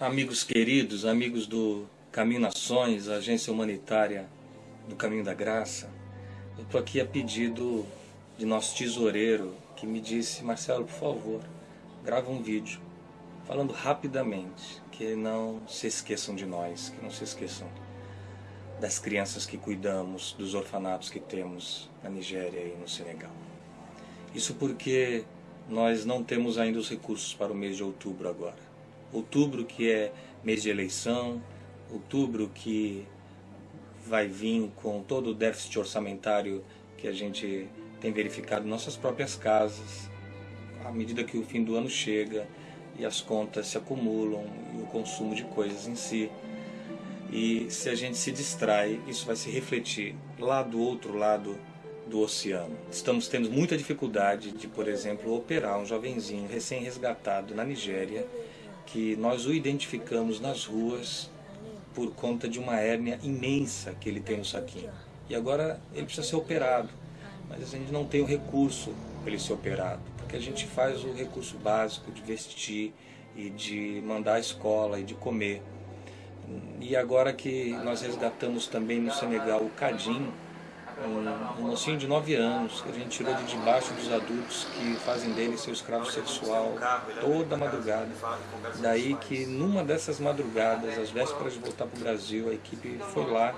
Amigos queridos, amigos do Caminho Nações, agência humanitária do Caminho da Graça, eu estou aqui a pedido de nosso tesoureiro que me disse, Marcelo, por favor, grava um vídeo falando rapidamente, que não se esqueçam de nós, que não se esqueçam das crianças que cuidamos, dos orfanatos que temos na Nigéria e no Senegal. Isso porque nós não temos ainda os recursos para o mês de outubro agora. Outubro que é mês de eleição, outubro que vai vir com todo o déficit orçamentário que a gente tem verificado em nossas próprias casas, à medida que o fim do ano chega e as contas se acumulam e o consumo de coisas em si. E se a gente se distrai, isso vai se refletir lá do outro lado do oceano. Estamos tendo muita dificuldade de, por exemplo, operar um jovenzinho recém-resgatado na Nigéria, que nós o identificamos nas ruas por conta de uma hérnia imensa que ele tem no saquinho. E agora ele precisa ser operado, mas a gente não tem o recurso para ele ser operado, porque a gente faz o recurso básico de vestir e de mandar à escola e de comer. E agora que nós resgatamos também no Senegal o Cadim, um, mocinho de 9 anos, que a gente tirou de debaixo dos adultos que fazem dele seu escravo sexual toda madrugada. Daí que numa dessas madrugadas, às vésperas de voltar para o Brasil, a equipe foi lá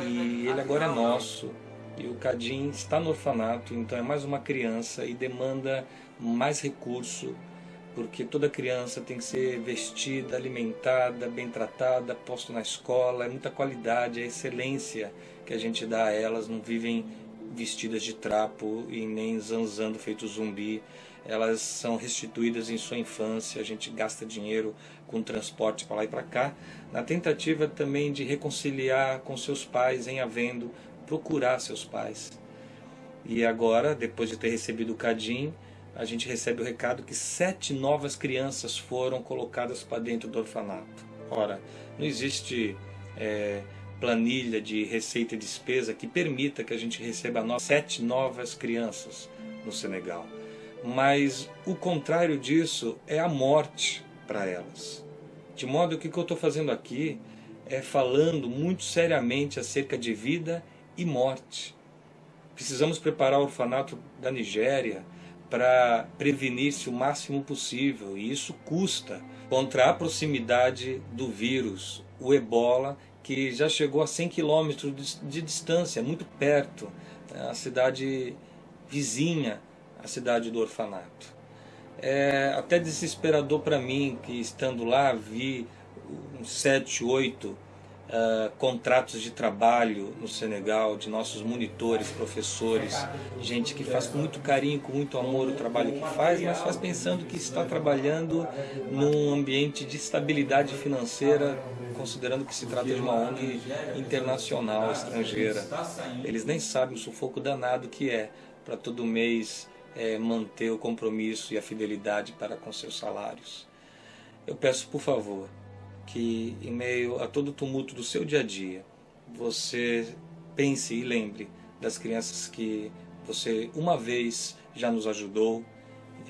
e ele agora é nosso. E o Cadim está no orfanato, então é mais uma criança e demanda mais recurso porque toda criança tem que ser vestida, alimentada, bem tratada, posta na escola, é muita qualidade, é excelência que a gente dá a elas, não vivem vestidas de trapo e nem zanzando feito zumbi, elas são restituídas em sua infância, a gente gasta dinheiro com transporte para lá e para cá, na tentativa também de reconciliar com seus pais em havendo, procurar seus pais. E agora, depois de ter recebido o Cadim, a gente recebe o recado que sete novas crianças foram colocadas para dentro do orfanato. Ora, não existe é, planilha de receita e despesa que permita que a gente receba no sete novas crianças no Senegal. Mas o contrário disso é a morte para elas. De modo que o que eu estou fazendo aqui é falando muito seriamente acerca de vida e morte. Precisamos preparar o orfanato da Nigéria, para prevenir-se o máximo possível, e isso custa contra a proximidade do vírus, o ebola, que já chegou a 100 quilômetros de distância, muito perto, né, a cidade vizinha à cidade do orfanato. É até desesperador para mim que estando lá vi uns 7, 8 uh, contratos de trabalho no Senegal, de nossos monitores, professores, gente que faz com muito carinho, com muito amor o trabalho que faz, mas faz pensando que está trabalhando num ambiente de estabilidade financeira, considerando que se trata de uma ONG internacional, estrangeira. Eles nem sabem o sufoco danado que é para todo mês é, manter o compromisso e a fidelidade para com seus salários. Eu peço, por favor, que em meio a todo o tumulto do seu dia a dia, você pense e lembre das crianças que você uma vez já nos ajudou.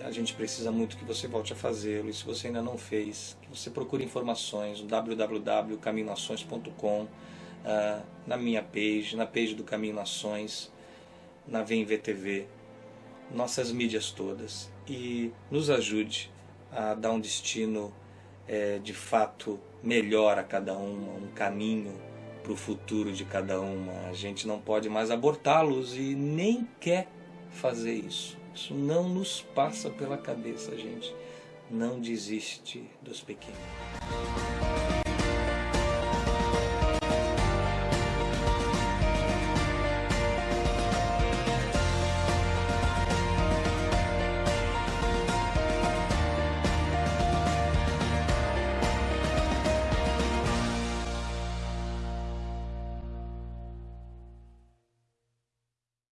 A gente precisa muito que você volte a fazê-lo. E se você ainda não fez, que você procure informações no www.caminhonações.com, uh, ah, na minha page, na page do Caminho Nações, na VMVTV, nossas mídias todas. E nos ajude a dar um destino é, de fato melhor a cada uma, um caminho para o futuro de cada uma. A gente não pode mais abortá-los e nem quer fazer isso. Isso não nos passa pela cabeça, gente. Não desiste dos pequenos.